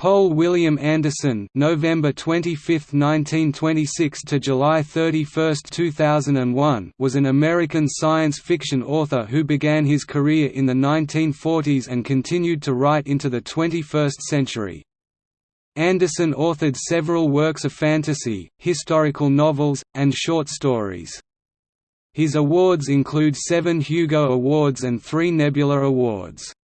Poul William Anderson November 25, 1926 to July 31, 2001 was an American science fiction author who began his career in the 1940s and continued to write into the 21st century. Anderson authored several works of fantasy, historical novels, and short stories. His awards include seven Hugo Awards and three Nebula Awards.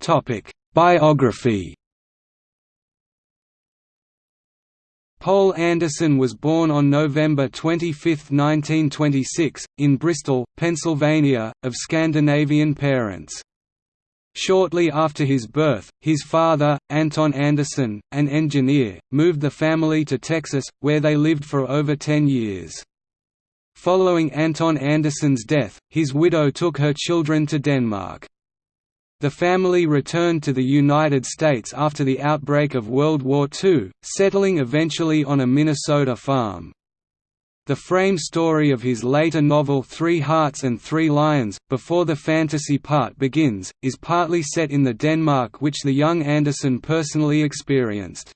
Topic: Biography. Poul Anderson was born on November 25, 1926, in Bristol, Pennsylvania, of Scandinavian parents. Shortly after his birth, his father, Anton Anderson, an engineer, moved the family to Texas, where they lived for over ten years. Following Anton Anderson's death, his widow took her children to Denmark. The family returned to the United States after the outbreak of World War II, settling eventually on a Minnesota farm. The frame story of his later novel Three Hearts and Three Lions, before the fantasy part begins, is partly set in the Denmark which the young Anderson personally experienced.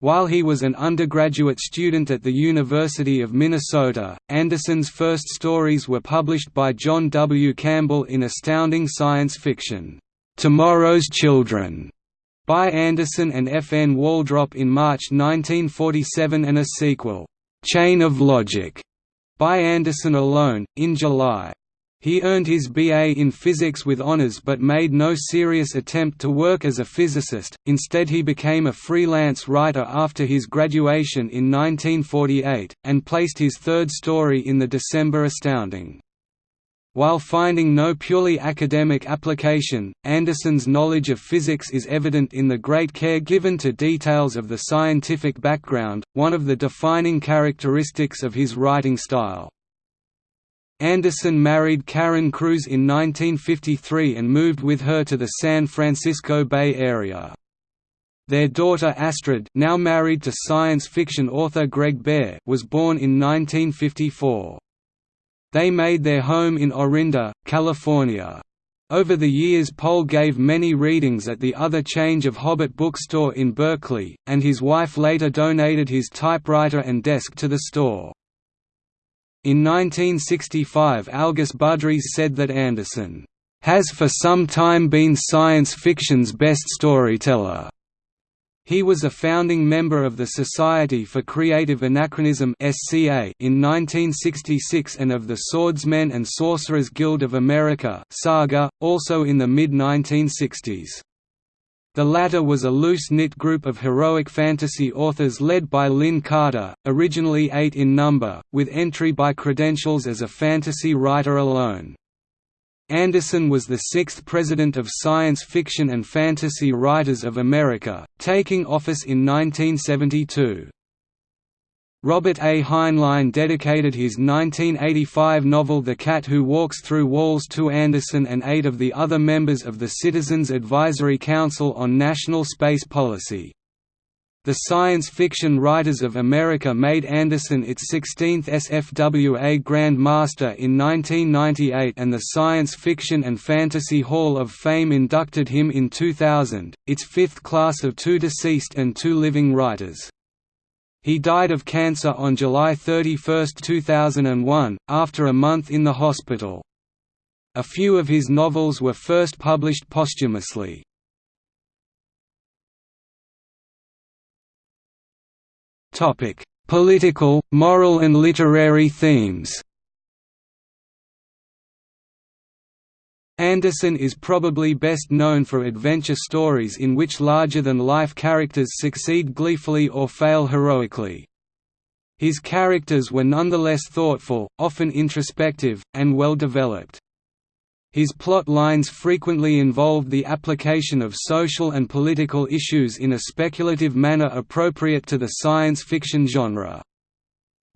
While he was an undergraduate student at the University of Minnesota, Anderson's first stories were published by John W. Campbell in astounding science fiction, "'Tomorrow's Children' by Anderson and F. N. Waldrop in March 1947 and a sequel, "'Chain of Logic' by Anderson alone, in July. He earned his BA in physics with honors but made no serious attempt to work as a physicist, instead he became a freelance writer after his graduation in 1948, and placed his third story in the December Astounding. While finding no purely academic application, Anderson's knowledge of physics is evident in the great care given to details of the scientific background, one of the defining characteristics of his writing style. Anderson married Karen Kruse in 1953 and moved with her to the San Francisco Bay Area. Their daughter Astrid now married to science fiction author Greg Bear was born in 1954. They made their home in Orinda, California. Over the years Poul gave many readings at the Other Change of Hobbit bookstore in Berkeley, and his wife later donated his typewriter and desk to the store. In 1965 Algis Budrys said that Anderson, "...has for some time been science fiction's best storyteller." He was a founding member of the Society for Creative Anachronism (SCA) in 1966 and of the Swordsmen and Sorcerers Guild of America Saga, also in the mid-1960s. The latter was a loose-knit group of heroic fantasy authors led by Lin Carter, originally eight in number, with entry by credentials as a fantasy writer alone. Anderson was the sixth president of Science Fiction and Fantasy Writers of America, taking office in 1972. Robert A. Heinlein dedicated his 1985 novel The Cat Who Walks Through Walls to Anderson and eight of the other members of the Citizens Advisory Council on National Space Policy. The Science Fiction Writers of America made Anderson its 16th SFWA Grand Master in 1998 and the Science Fiction and Fantasy Hall of Fame inducted him in 2000, its fifth class of two deceased and two living writers. He died of cancer on July 31, 2001, after a month in the hospital. A few of his novels were first published posthumously. Political, moral and literary themes Anderson is probably best known for adventure stories in which larger-than-life characters succeed gleefully or fail heroically. His characters were nonetheless thoughtful, often introspective, and well developed. His plot lines frequently involved the application of social and political issues in a speculative manner appropriate to the science fiction genre.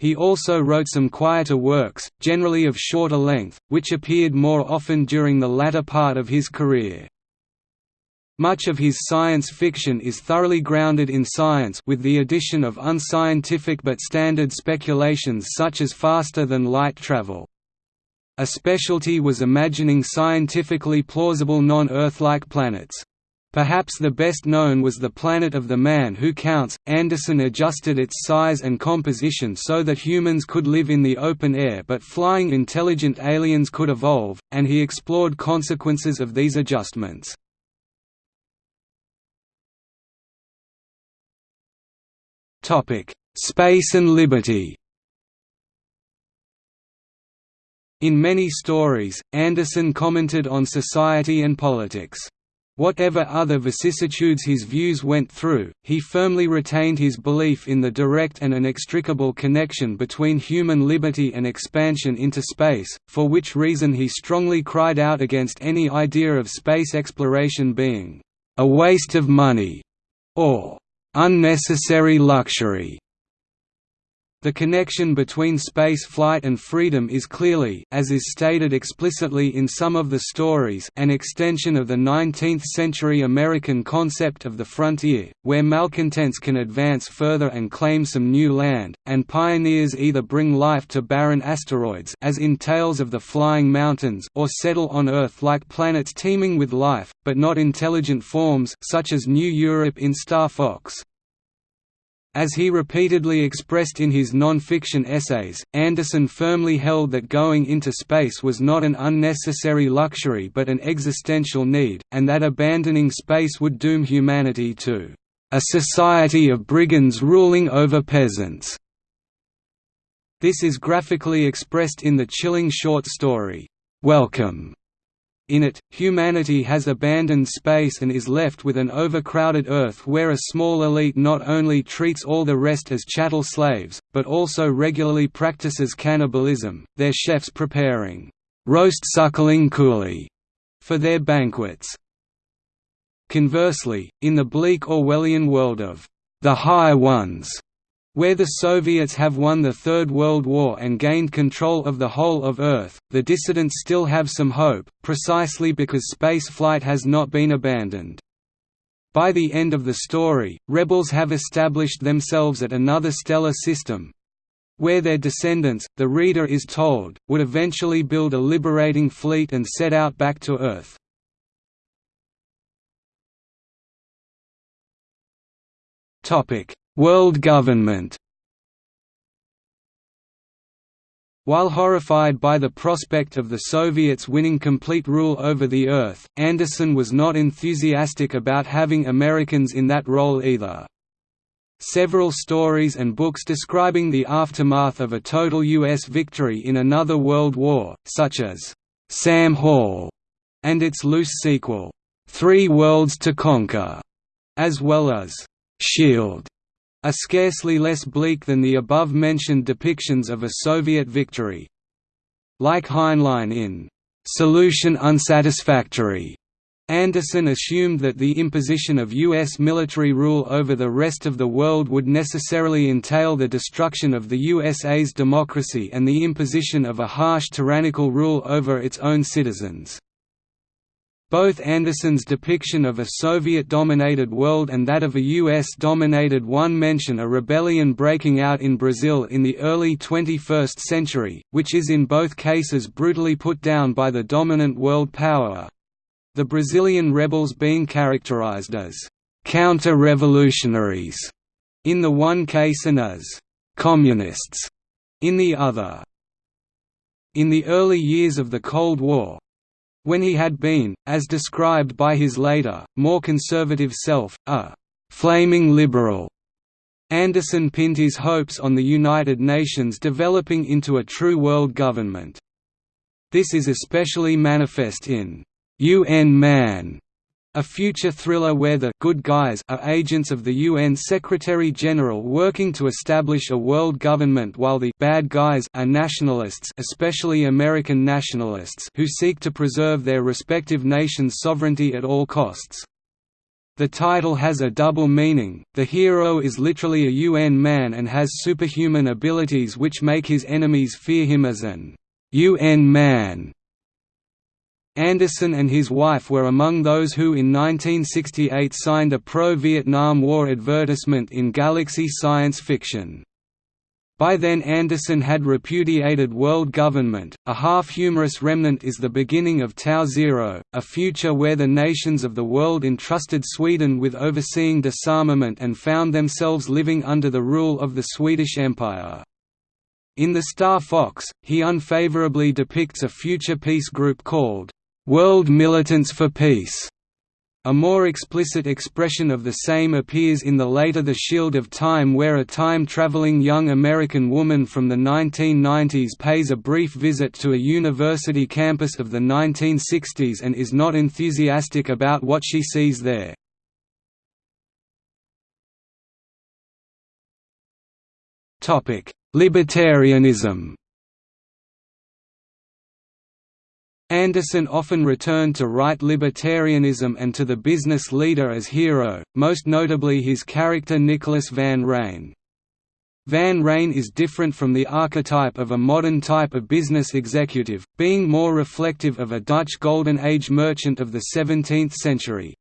He also wrote some quieter works, generally of shorter length, which appeared more often during the latter part of his career. Much of his science fiction is thoroughly grounded in science with the addition of unscientific but standard speculations such as faster-than-light travel. A specialty was imagining scientifically plausible non-Earth-like planets. Perhaps the best known was the Planet of the Man Who Counts. Anderson adjusted its size and composition so that humans could live in the open air but flying intelligent aliens could evolve, and he explored consequences of these adjustments. Space and liberty In many stories, Anderson commented on society and politics. Whatever other vicissitudes his views went through, he firmly retained his belief in the direct and inextricable connection between human liberty and expansion into space, for which reason he strongly cried out against any idea of space exploration being a waste of money or unnecessary luxury. The connection between space flight and freedom is clearly as is stated explicitly in some of the stories an extension of the 19th-century American concept of the frontier, where malcontents can advance further and claim some new land, and pioneers either bring life to barren asteroids as in Tales of the Flying Mountains or settle on Earth like planets teeming with life, but not intelligent forms such as New Europe in Star Fox. As he repeatedly expressed in his non-fiction essays, Anderson firmly held that going into space was not an unnecessary luxury but an existential need, and that abandoning space would doom humanity to a society of brigands ruling over peasants. This is graphically expressed in the chilling short story, Welcome, in it, humanity has abandoned space and is left with an overcrowded Earth where a small elite not only treats all the rest as chattel slaves, but also regularly practices cannibalism, their chefs preparing roast suckling coolie for their banquets. Conversely, in the bleak Orwellian world of the High Ones, where the Soviets have won the Third World War and gained control of the whole of Earth, the dissidents still have some hope, precisely because space flight has not been abandoned. By the end of the story, rebels have established themselves at another stellar system, where their descendants, the reader is told, would eventually build a liberating fleet and set out back to Earth. Topic: World government While horrified by the prospect of the Soviets winning complete rule over the Earth, Anderson was not enthusiastic about having Americans in that role either. Several stories and books describing the aftermath of a total U.S. victory in another world war, such as Sam Hall and its loose sequel, Three Worlds to Conquer, as well as Shield, are scarcely less bleak than the above-mentioned depictions of a Soviet victory. Like Heinlein in "'Solution Unsatisfactory' Anderson assumed that the imposition of U.S. military rule over the rest of the world would necessarily entail the destruction of the USA's democracy and the imposition of a harsh tyrannical rule over its own citizens. Both Anderson's depiction of a Soviet-dominated world and that of a US-dominated one mention a rebellion breaking out in Brazil in the early 21st century, which is in both cases brutally put down by the dominant world power—the Brazilian rebels being characterized as «counter-revolutionaries» in the one case and as «communists» in the other. In the early years of the Cold War, when he had been, as described by his later, more conservative self, a «flaming liberal». Anderson pinned his hopes on the United Nations developing into a true world government. This is especially manifest in UN Man, a future thriller where the good guys are agents of the UN Secretary-General working to establish a world government while the bad guys are nationalists especially American nationalists who seek to preserve their respective nations' sovereignty at all costs. The title has a double meaning, the hero is literally a UN man and has superhuman abilities which make his enemies fear him as an UN man Anderson and his wife were among those who in 1968 signed a pro-Vietnam War advertisement in Galaxy Science Fiction. By then Anderson had repudiated world government. A half-humorous remnant is the beginning of Tau Zero, a future where the nations of the world entrusted Sweden with overseeing disarmament and found themselves living under the rule of the Swedish Empire. In The Star Fox, he unfavorably depicts a future peace group called, "'World Militants for Peace' A more explicit expression of the same appears in the later The Shield of Time where a time-traveling young American woman from the 1990s pays a brief visit to a university campus of the 1960s and is not enthusiastic about what she sees there. Libertarianism Anderson often returned to right libertarianism and to the business leader as hero, most notably his character Nicholas Van Rijn. Van Rijn is different from the archetype of a modern type of business executive, being more reflective of a Dutch Golden Age merchant of the 17th century.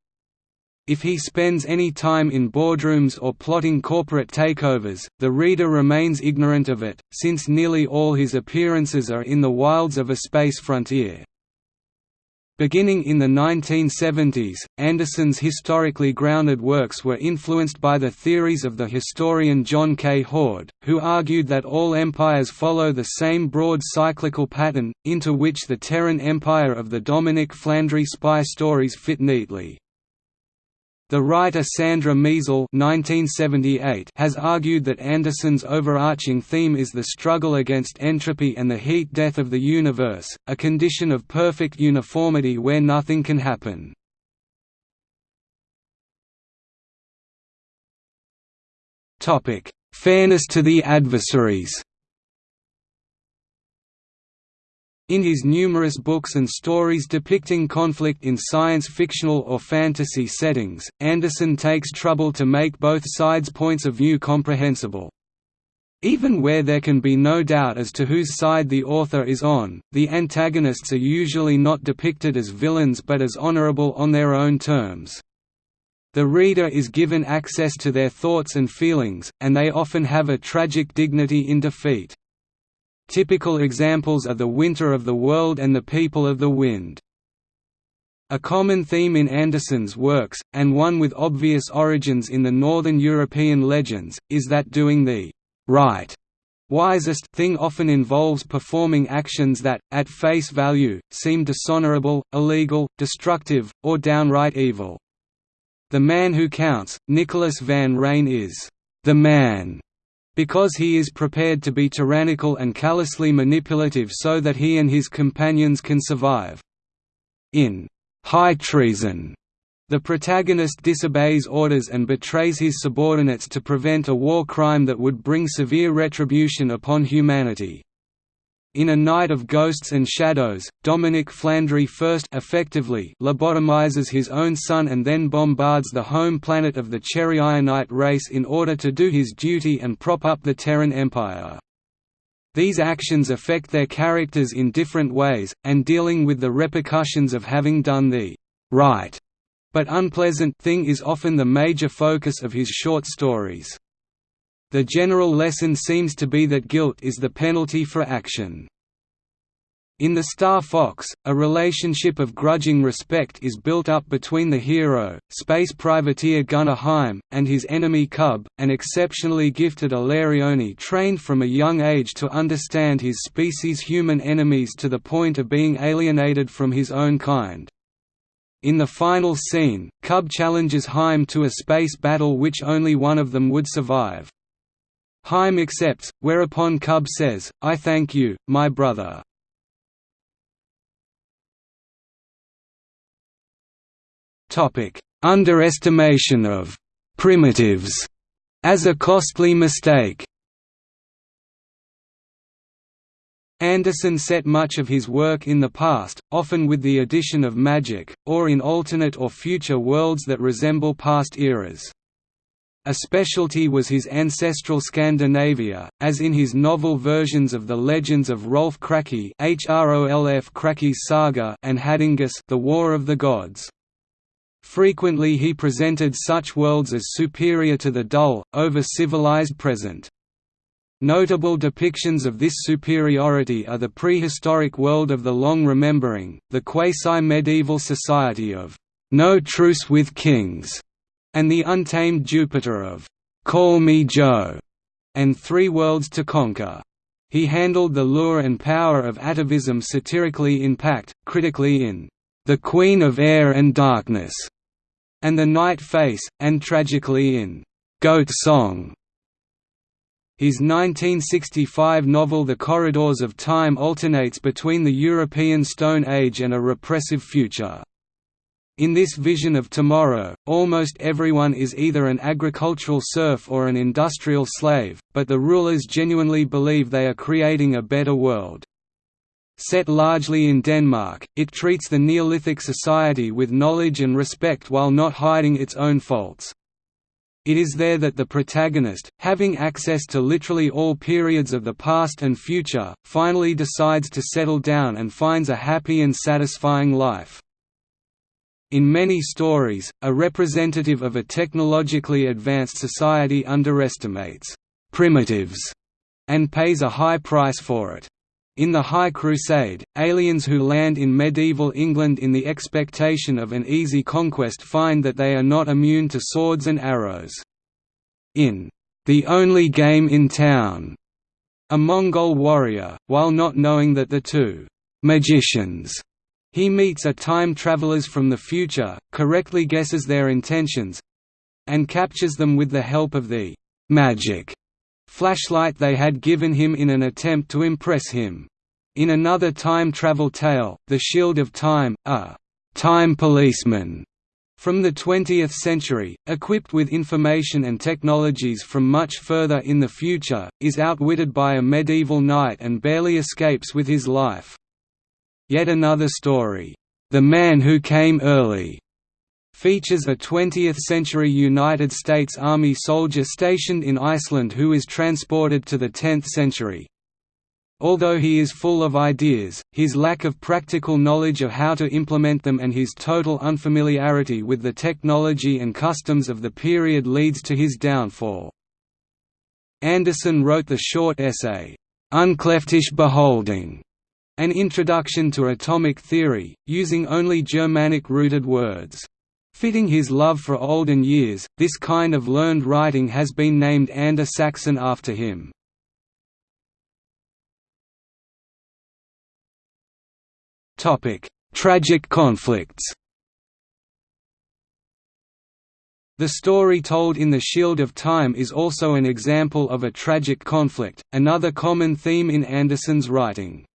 If he spends any time in boardrooms or plotting corporate takeovers, the reader remains ignorant of it, since nearly all his appearances are in the wilds of a space frontier. Beginning in the 1970s, Anderson's historically grounded works were influenced by the theories of the historian John K. Hord, who argued that all empires follow the same broad cyclical pattern, into which the Terran Empire of the Dominic Flandry spy stories fit neatly. The writer Sandra Miesel has argued that Anderson's overarching theme is the struggle against entropy and the heat death of the universe, a condition of perfect uniformity where nothing can happen. Fairness to the adversaries In his numerous books and stories depicting conflict in science-fictional or fantasy settings, Anderson takes trouble to make both sides' points of view comprehensible. Even where there can be no doubt as to whose side the author is on, the antagonists are usually not depicted as villains but as honorable on their own terms. The reader is given access to their thoughts and feelings, and they often have a tragic dignity in defeat. Typical examples are the Winter of the World and the People of the Wind. A common theme in Anderson's works, and one with obvious origins in the Northern European legends, is that doing the right wisest thing often involves performing actions that, at face value, seem dishonorable, illegal, destructive, or downright evil. The man who counts, Nicholas Van Rijn is the man because he is prepared to be tyrannical and callously manipulative so that he and his companions can survive. In High Treason, the protagonist disobeys orders and betrays his subordinates to prevent a war crime that would bring severe retribution upon humanity. In A Knight of Ghosts and Shadows, Dominic Flandry first effectively lobotomizes his own son and then bombards the home planet of the Chereionite race in order to do his duty and prop up the Terran Empire. These actions affect their characters in different ways, and dealing with the repercussions of having done the right but unpleasant thing is often the major focus of his short stories. The general lesson seems to be that guilt is the penalty for action. In The Star Fox, a relationship of grudging respect is built up between the hero, space privateer Gunnar Heim, and his enemy Cub, an exceptionally gifted Aleriona trained from a young age to understand his species' human enemies to the point of being alienated from his own kind. In the final scene, Cub challenges Heim to a space battle which only one of them would survive. Heim accepts, whereupon Cub says, I thank you, my brother. Underestimation of «primitives» as a costly mistake Anderson set much of his work in the past, often with the addition of magic, or in alternate or future worlds that resemble past eras. A specialty was his ancestral Scandinavia, as in his novel versions of the legends of Rolf Kraki Hrolf Saga and Haddingus The War of the Gods. Frequently he presented such worlds as superior to the dull, over-civilized present. Notable depictions of this superiority are the prehistoric world of the Long Remembering, the quasi-medieval society of No Truce with Kings, and the untamed Jupiter of Call Me Joe, and Three Worlds to Conquer. He handled the lure and power of atavism satirically in Pact, critically in The Queen of Air and Darkness, and The Night Face, and tragically in Goat Song. His 1965 novel The Corridors of Time alternates between the European Stone Age and a repressive future. In this vision of tomorrow, almost everyone is either an agricultural serf or an industrial slave, but the rulers genuinely believe they are creating a better world. Set largely in Denmark, it treats the Neolithic society with knowledge and respect while not hiding its own faults. It is there that the protagonist, having access to literally all periods of the past and future, finally decides to settle down and finds a happy and satisfying life. In many stories, a representative of a technologically advanced society underestimates primitives and pays a high price for it. In The High Crusade, aliens who land in medieval England in the expectation of an easy conquest find that they are not immune to swords and arrows. In The Only Game in Town, a Mongol warrior, while not knowing that the two magicians he meets a time travelers from the future, correctly guesses their intentions and captures them with the help of the magic flashlight they had given him in an attempt to impress him. In another time travel tale, The Shield of Time, a time policeman from the 20th century, equipped with information and technologies from much further in the future, is outwitted by a medieval knight and barely escapes with his life. Yet another story, The Man Who Came Early, features a 20th-century United States Army soldier stationed in Iceland who is transported to the 10th century. Although he is full of ideas, his lack of practical knowledge of how to implement them and his total unfamiliarity with the technology and customs of the period leads to his downfall. Anderson wrote the short essay, Uncleftish Beholding, an Introduction to Atomic Theory, using only Germanic-rooted words. Fitting his love for olden years, this kind of learned writing has been named Ander-Saxon after him. Tragic conflicts The story told in The Shield of Time is also an example of a tragic conflict, another common theme in Anderson's writing.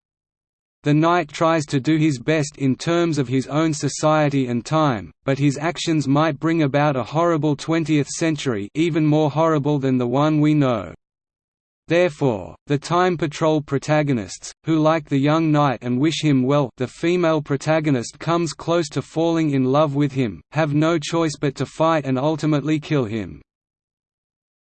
The knight tries to do his best in terms of his own society and time, but his actions might bring about a horrible 20th century even more horrible than the one we know. Therefore, the Time Patrol protagonists, who like the young knight and wish him well the female protagonist comes close to falling in love with him, have no choice but to fight and ultimately kill him.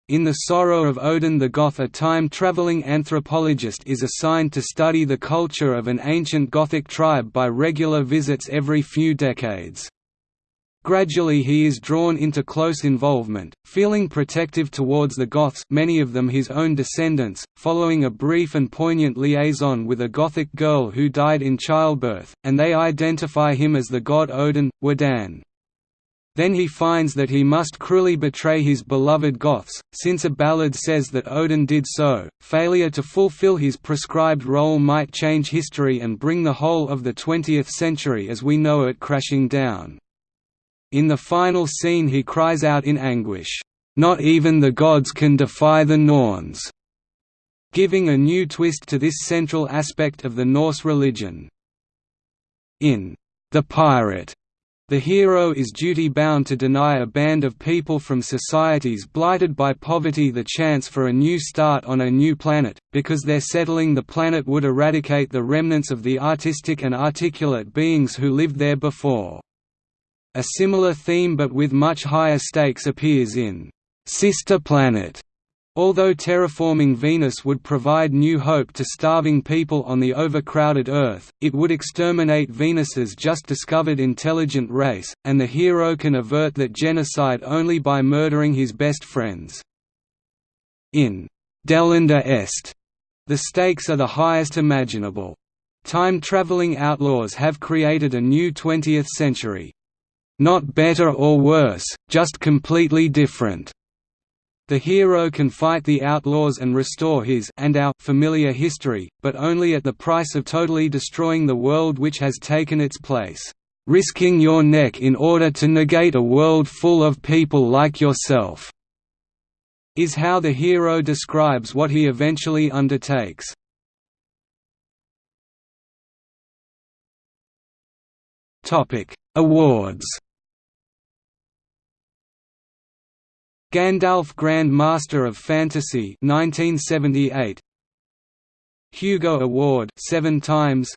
In The Sorrow of Odin the Goth a time-traveling anthropologist is assigned to study the culture of an ancient Gothic tribe by regular visits every few decades. Gradually he is drawn into close involvement, feeling protective towards the Goths many of them his own descendants, following a brief and poignant liaison with a Gothic girl who died in childbirth, and they identify him as the god Odin, Wodan. Then he finds that he must cruelly betray his beloved Goths, since a ballad says that Odin did so. Failure to fulfill his prescribed role might change history and bring the whole of the 20th century as we know it crashing down. In the final scene he cries out in anguish, "Not even the gods can defy the Norns," giving a new twist to this central aspect of the Norse religion. In The Pirate the hero is duty-bound to deny a band of people from societies blighted by poverty the chance for a new start on a new planet, because their settling the planet would eradicate the remnants of the artistic and articulate beings who lived there before. A similar theme but with much higher stakes appears in Sister Planet, Although terraforming Venus would provide new hope to starving people on the overcrowded Earth, it would exterminate Venus's just discovered intelligent race, and the hero can avert that genocide only by murdering his best friends. In «delenda est». The stakes are the highest imaginable. Time-traveling outlaws have created a new 20th century. Not better or worse, just completely different. The hero can fight the outlaws and restore his and our familiar history, but only at the price of totally destroying the world which has taken its place. Risking your neck in order to negate a world full of people like yourself is how the hero describes what he eventually undertakes. Awards Gandalf Grand Master of Fantasy 1978 Hugo Award 7 times.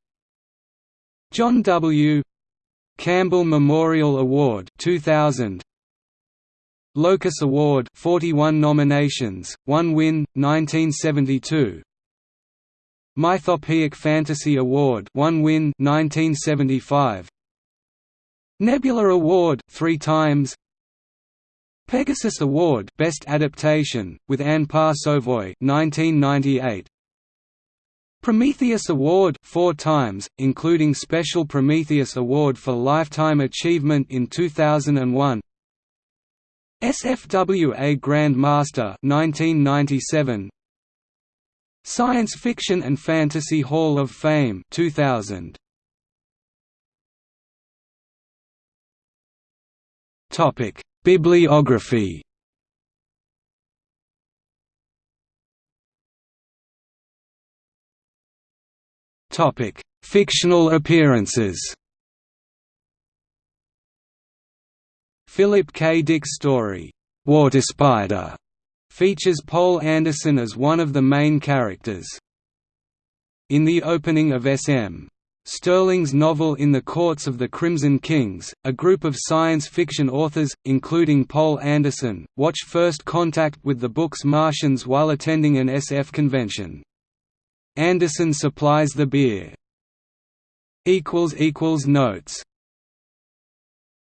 John W. Campbell Memorial Award 2000 Locus Award 41 nominations 1 win 1972 Mythopoeic Fantasy Award 1 win 1975 Nebula Award 3 times Pegasus Award Best Adaptation, with Anne Passovoy 1998. Prometheus Award four times, including Special Prometheus Award for Lifetime Achievement in 2001. SFWA Grand Master 1997. Science Fiction and Fantasy Hall of Fame 2000. Topic Bibliography Topic: Fictional appearances. Philip K. Dick's story, Water Spider, features Poul Anderson as one of the main characters. In the opening of S.M. Stirling's novel In the Courts of the Crimson Kings, a group of science fiction authors, including Poul Anderson, watch first contact with the book's Martians while attending an SF convention. Anderson supplies the beer. Notes